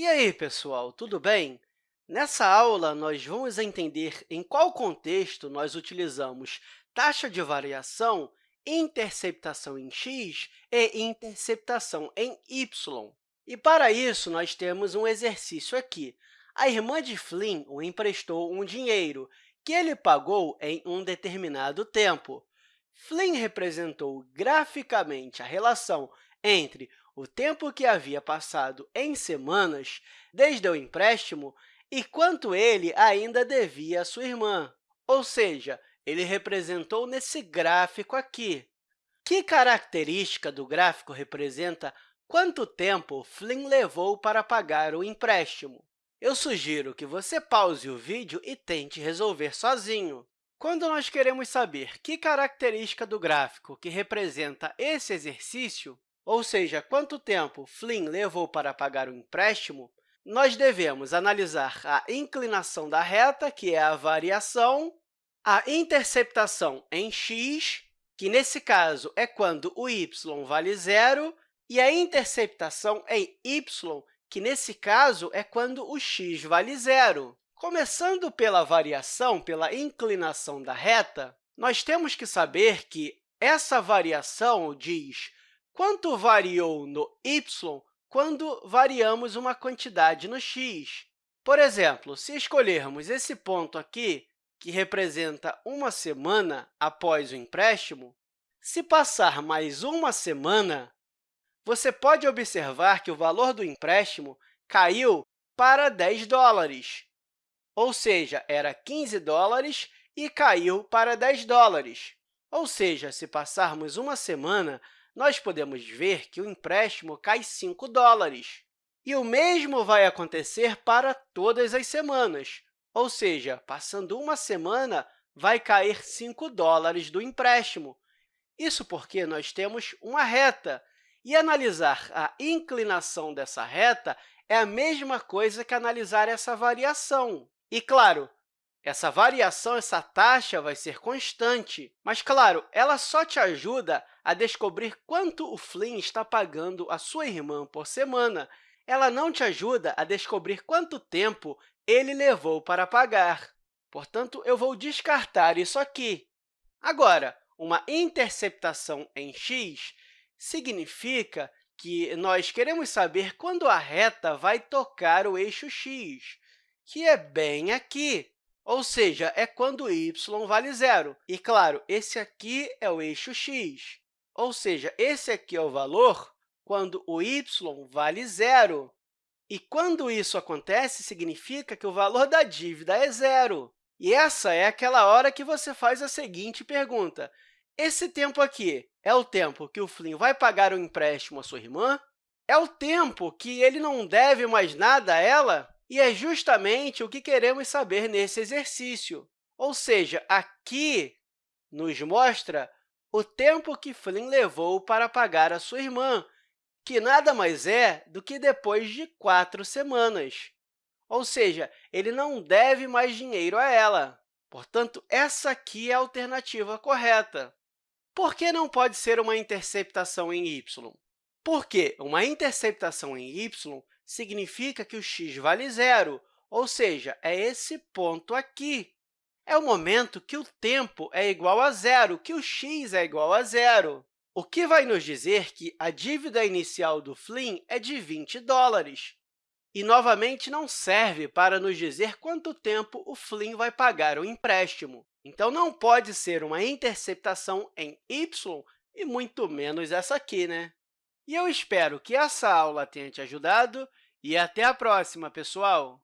E aí, pessoal, tudo bem? Nessa aula, nós vamos entender em qual contexto nós utilizamos taxa de variação, interceptação em x e interceptação em y. E, para isso, nós temos um exercício aqui. A irmã de Flynn o emprestou um dinheiro que ele pagou em um determinado tempo. Flynn representou graficamente a relação entre o tempo que havia passado em semanas desde o empréstimo e quanto ele ainda devia à sua irmã, ou seja, ele representou nesse gráfico aqui. Que característica do gráfico representa quanto tempo Flynn levou para pagar o empréstimo? Eu sugiro que você pause o vídeo e tente resolver sozinho. Quando nós queremos saber que característica do gráfico que representa esse exercício, ou seja, quanto tempo Flynn levou para pagar o empréstimo, nós devemos analisar a inclinação da reta, que é a variação, a interceptação em x, que, nesse caso, é quando o y vale zero, e a interceptação em y, que, nesse caso, é quando o x vale zero. Começando pela variação, pela inclinação da reta, nós temos que saber que essa variação diz quanto variou no y quando variamos uma quantidade no x. Por exemplo, se escolhermos esse ponto aqui, que representa uma semana após o empréstimo, se passar mais uma semana, você pode observar que o valor do empréstimo caiu para 10 dólares, ou seja, era 15 dólares e caiu para 10 dólares. Ou seja, se passarmos uma semana, nós podemos ver que o empréstimo cai 5 dólares. E o mesmo vai acontecer para todas as semanas, ou seja, passando uma semana, vai cair 5 dólares do empréstimo. Isso porque nós temos uma reta, e analisar a inclinação dessa reta é a mesma coisa que analisar essa variação. E, claro, essa variação, essa taxa, vai ser constante, mas, claro, ela só te ajuda a descobrir quanto o Flynn está pagando a sua irmã por semana. Ela não te ajuda a descobrir quanto tempo ele levou para pagar. Portanto, eu vou descartar isso aqui. Agora, uma interceptação em x significa que nós queremos saber quando a reta vai tocar o eixo x, que é bem aqui ou seja, é quando y vale zero. E, claro, esse aqui é o eixo x, ou seja, esse aqui é o valor quando o y vale zero. E quando isso acontece, significa que o valor da dívida é zero. E essa é aquela hora que você faz a seguinte pergunta. Esse tempo aqui é o tempo que o Flynn vai pagar o empréstimo à sua irmã? É o tempo que ele não deve mais nada a ela? E é justamente o que queremos saber nesse exercício. Ou seja, aqui nos mostra o tempo que Flynn levou para pagar a sua irmã, que nada mais é do que depois de quatro semanas. Ou seja, ele não deve mais dinheiro a ela. Portanto, essa aqui é a alternativa correta. Por que não pode ser uma interceptação em y? Porque uma interceptação em y significa que o x vale zero, ou seja, é esse ponto aqui. É o momento que o tempo é igual a zero, que o x é igual a zero, o que vai nos dizer que a dívida inicial do Flynn é de 20 dólares. E, novamente, não serve para nos dizer quanto tempo o Flynn vai pagar o empréstimo. Então, não pode ser uma interceptação em y e muito menos essa aqui, né? E eu espero que essa aula tenha te ajudado e até a próxima, pessoal!